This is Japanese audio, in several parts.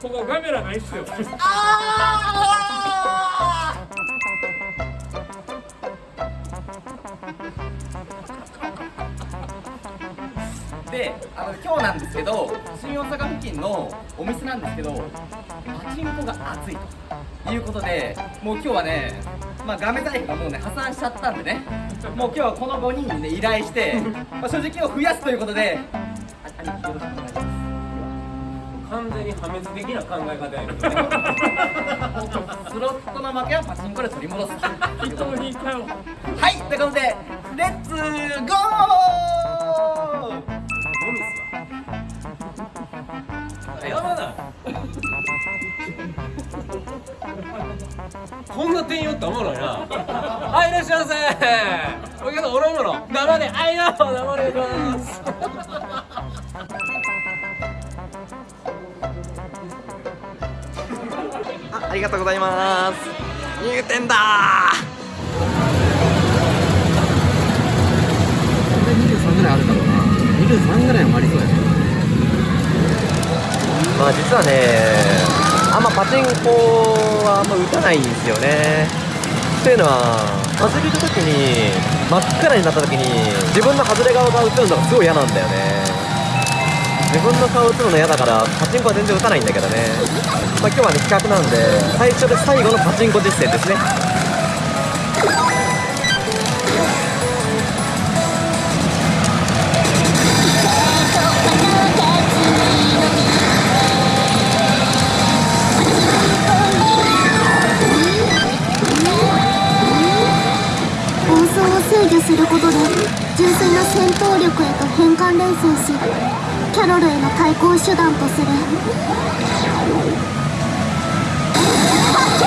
ここカメラないっすよあーであの今日なんですけど新大阪付近のお店なんですけどパチンコが熱いということでもう今日はねまあガメ財布がもうね破産しちゃったんでね。もう今日はこの5人にね依頼して、まあ、所持金を増やすということであ兄貴よろしく破滅的な考え方やけどスロットの負けはパチンコで取り戻す。か よはいということでレッツゴー! こんな店員おったらおもろいな。はいいらっしゃいませ。お客さんおろおもろ生であいな生でますあありがとうございます。入店だ。23ぐらいあるだろうな。23ぐらいはありそうやね。まあ実はねあんまパチンコはあんま打たないんですよね。っていうのは遊び行く時に真っ暗になった時に自分の外れ側が映るのがすごい嫌なんだよね。自分の顔映るの嫌だからパチンコは全然打たないんだけどねまあ今日はね企画なんで最初で最後のパチンコ実践ですね。暴走を制御することで純粋な戦闘力へと変換連想しキャロルへの対抗手段とする。Oh,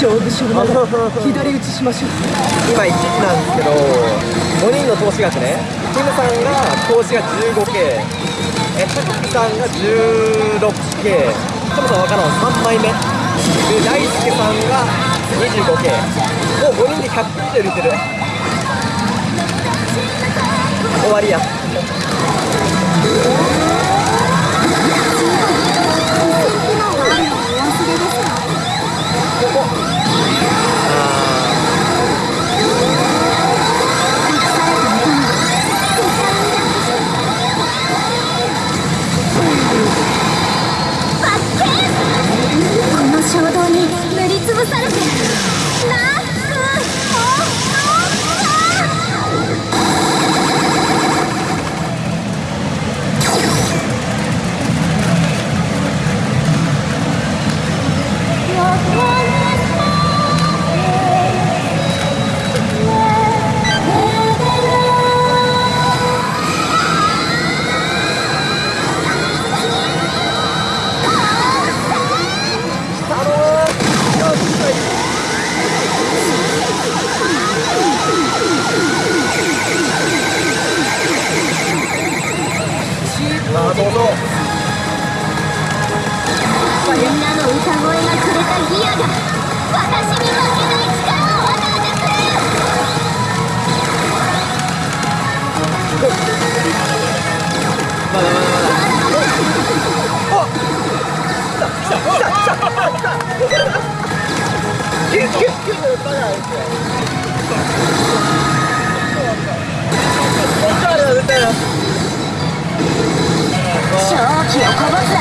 勝負勝負なら左打ちしましょう。今1時なんですけど5人の投資額ね。キムさんが投資が 15K えタクさんが 16K そもそも分からん3枚目。で大輔さんが 25K もう5人で100点売れてる。終わりや。されて。なく勝機をこぼすな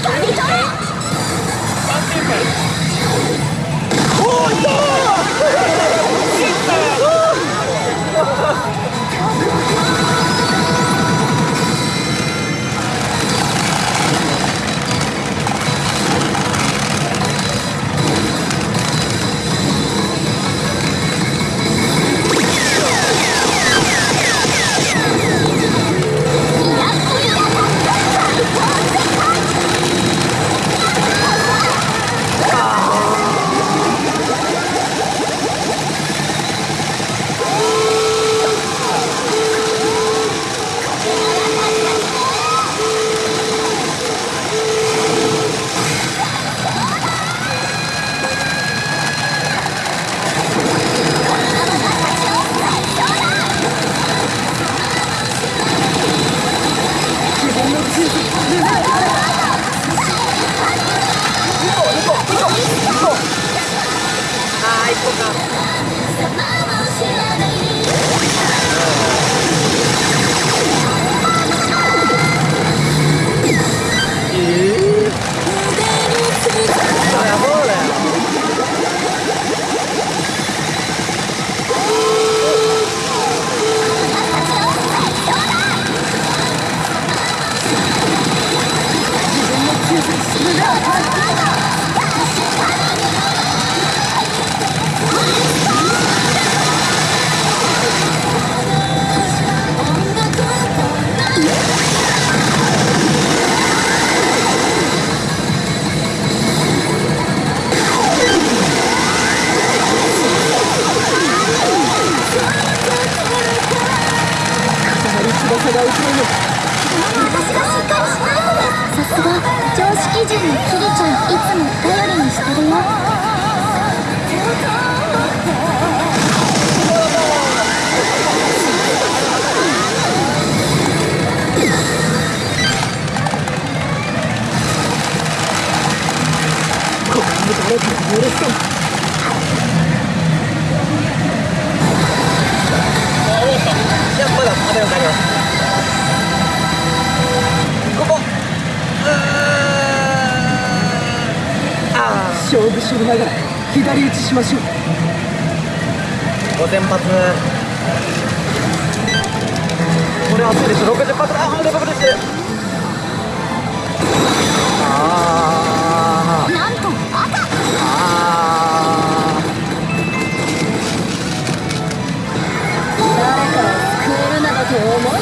掴み取れ誰か許さ勝負しながら左打ちしましょう五0発。これはそうでしょ。60発。あーダブルしてる for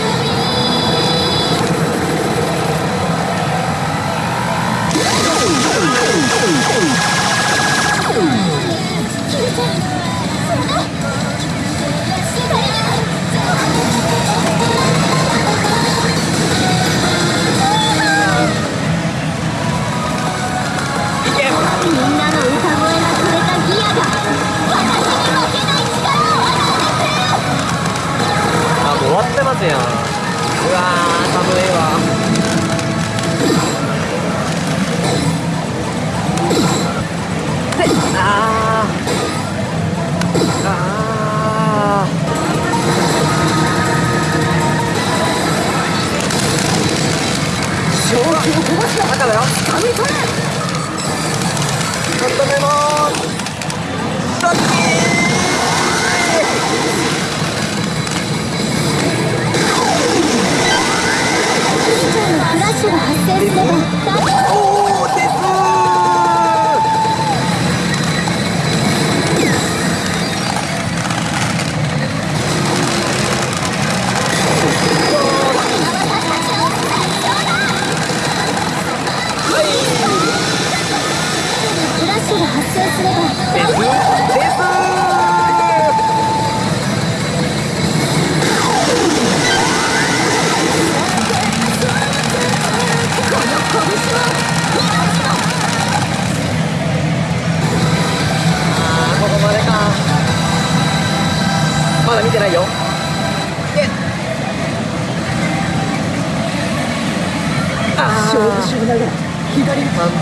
네.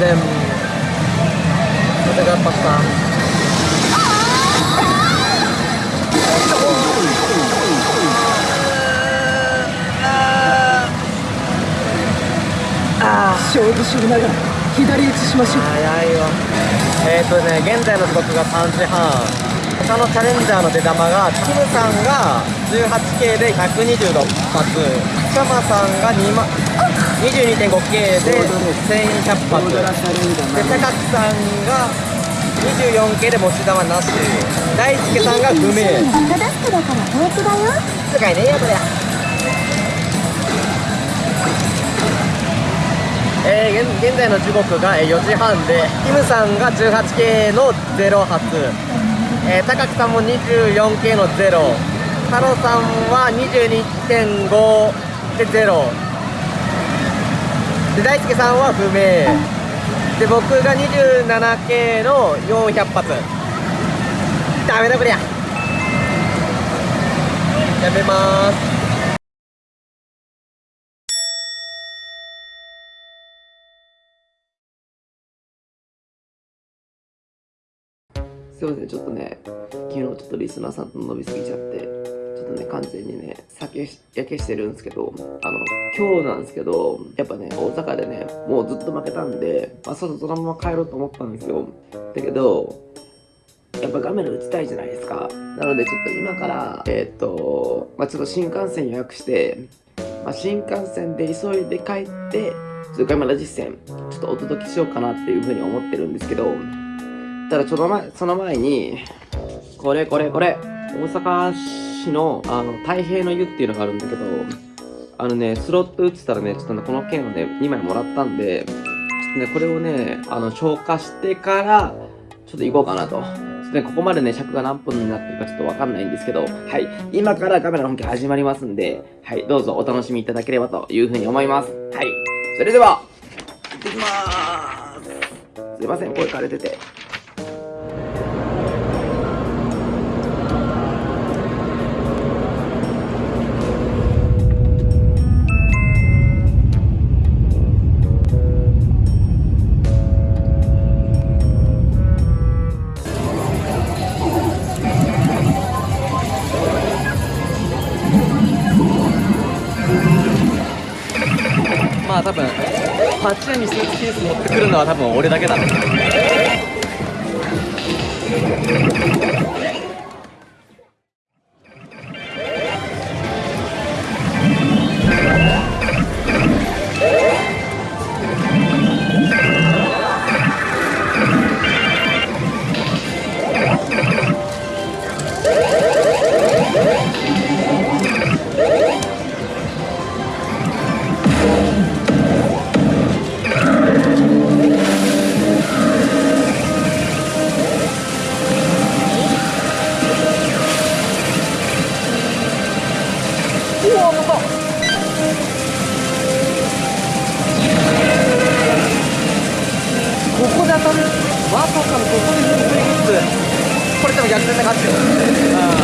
左に完全風がパスタ勝負しながら左打ちしましょう早いよえっ、ー、とね現在の時刻が3時半他のチャレンジャーの出玉がキムさんが 18K で126発シャマさんが2万 22.5K で1100発で高木さんが 24K で持ち玉なし。大輔さんが不明。赤ダスクだから平気だよ使いねえよこれえー、現現在の時刻が4時半でキムさんが 18K の0発、えー、高木さんも 24K の0太郎さんは22.5で0で大輔さんは不明。で僕が 27K の400発。ダメだこりゃ。やめます。すいませんちょっとね昨日ちょっとリスナーさんと伸びすぎちゃってちょっとね完全にね酒焼けしてるんですけどあの今日なんですけどやっぱね大阪でねもうずっと負けたんで、まあ、外そのまま帰ろうと思ったんですよ。だけどやっぱ画面打ちたいじゃないですか。なのでちょっと今からえーっと、まあ、ちょっと新幹線予約して、まあ、新幹線で急いで帰ってちょっとガメラ実践ちょっとお届けしようかなっていうふうに思ってるんですけどただちょっと前その前にこれこれこれ大阪市のあの太平の湯っていうのがあるんだけどあのねスロット打ってたらねちょっとねこの券をね2枚もらったんでちょっとねこれをねあの消化してからちょっと行こうかなと。ちょっとね、ここまでね、尺が何分になってるかちょっとわかんないんですけど、はい。今からカメラの本気始まりますんで、はい。どうぞお楽しみいただければというふうに思います。はい。それでは、行ってきまーす。すいません、声枯れてて。パチ屋にスーツケース持ってくるのは多分俺だけだね。逆転で勝つよあ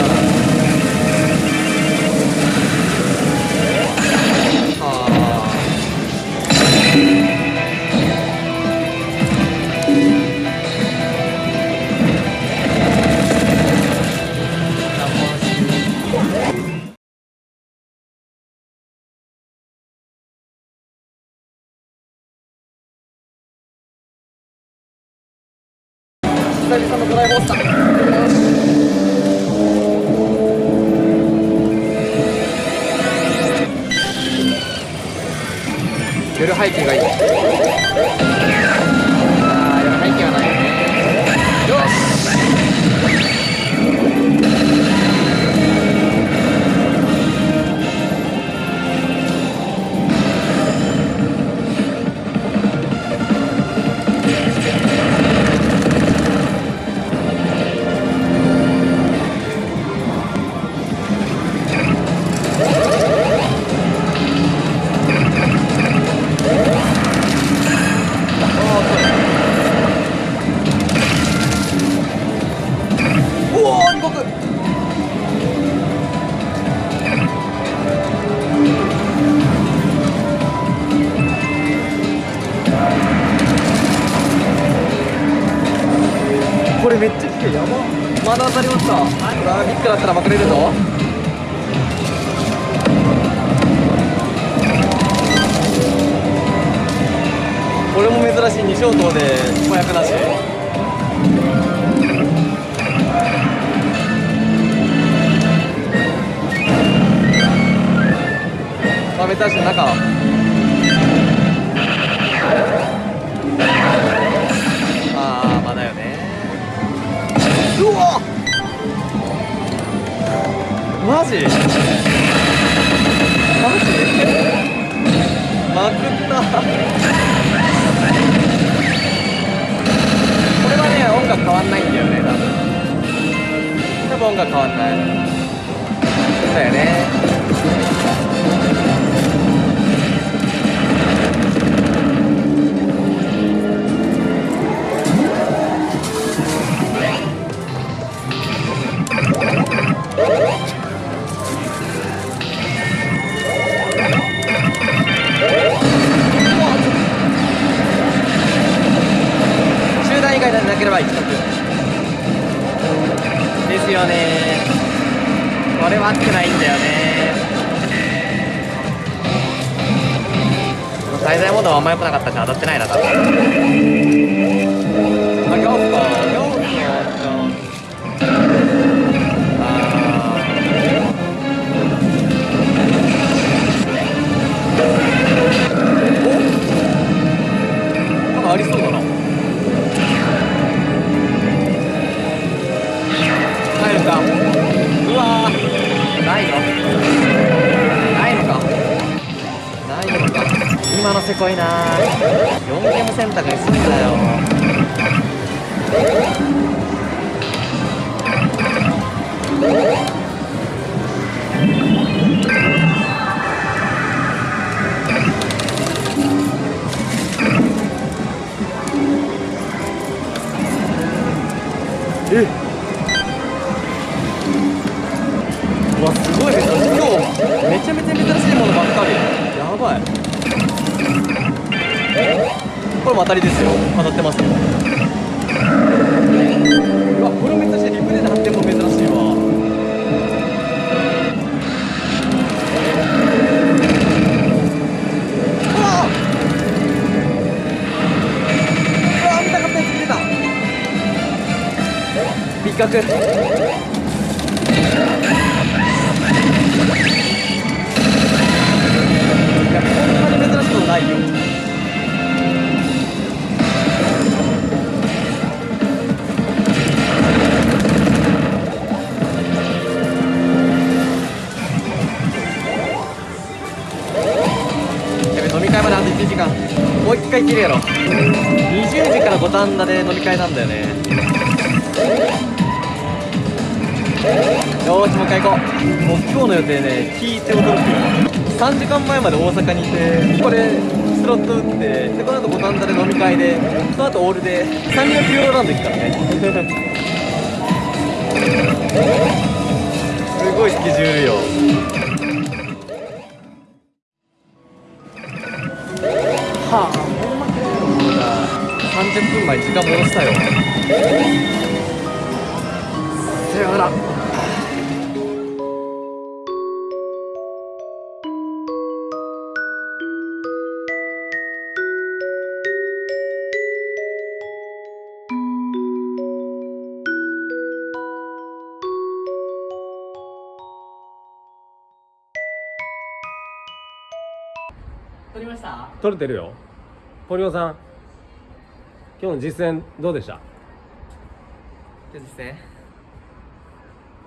背景がいい。だったらまくれるぞ。これも珍しい2小灯で子役なし。まあ珍しい中。ああまあだよね。うわマジ？マジ？まくったこれはね音楽変わんないんだよね多分。多分音楽変わんない。そうだよね。滞在モードはあんま良くなかったし当たってないな多分せこいな。4ゲーム選択にすんだよ。え。うわすごい珍しい。今日めちゃめちゃ珍しいものばっかり。やばいこれも当たりですよ。当たってますよ。うわこれも珍しいリプレイで発展も珍しいわ。うわうわ見たかったやつ見れた。ビッことないよ。やべ飲み会まであと1時間。もう一回切るやろ。20時から五反田で飲み会なんだよね。よーしもう一回行こう。もう今日の予定ね聞いて驚くよ3時間前まで大阪にいてこれスロット打ってでこの後五反田で飲み会でその後オールで3人がピューロランド行くからねすごいスケジュールよ。はあほんまかよ30分前時間戻したよさよなら。撮りました？撮れてるよ。堀尾さん今日の実践どうでした？今日実践？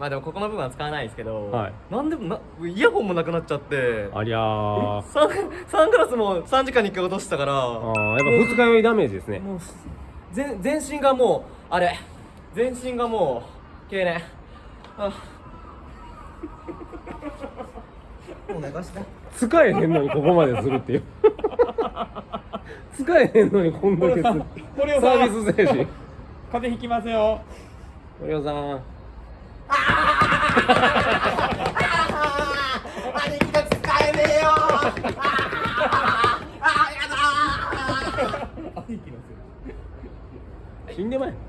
まあでもここの部分は使わないですけど、はい。なんでもなイヤホンもなくなっちゃって。ありゃー。サンサングラスも3時間に1回落としたから。あーやっぱ二日酔いダメージですね。もう全全身がもうあれ。全身がもう経年あ。もう流した使えへんのにここまでするっていう。使えへんのにこんだけする。サービス精神。風邪ひきますよ。堀尾さん兄貴が使えねえよ死んでまえ